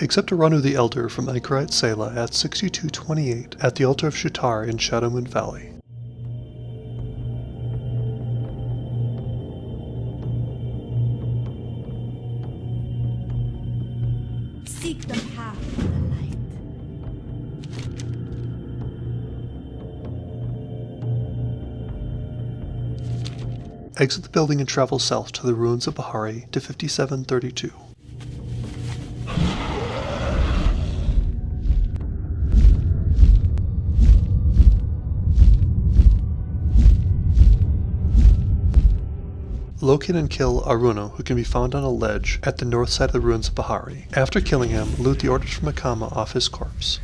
Accept Oronu the Elder from Anchorite Ceyla at 6228 at the altar of Sha'tar in Shadowmoon Valley. Seek the path of the light. Exit the building and travel south to the ruins of Baa'ri to 5732. Locate and kill Oronu, who can be found on a ledge at the north side of the ruins of Baa'ri. After killing him, loot the orders from Akama off his corpse.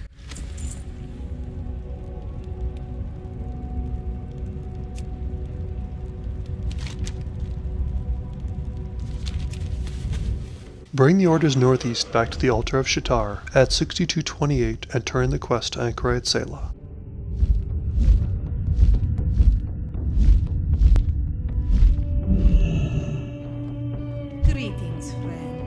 Bring the orders northeast back to the altar of Sha'tar at 6228 and turn the quest to Anchorite Ceyla. friend.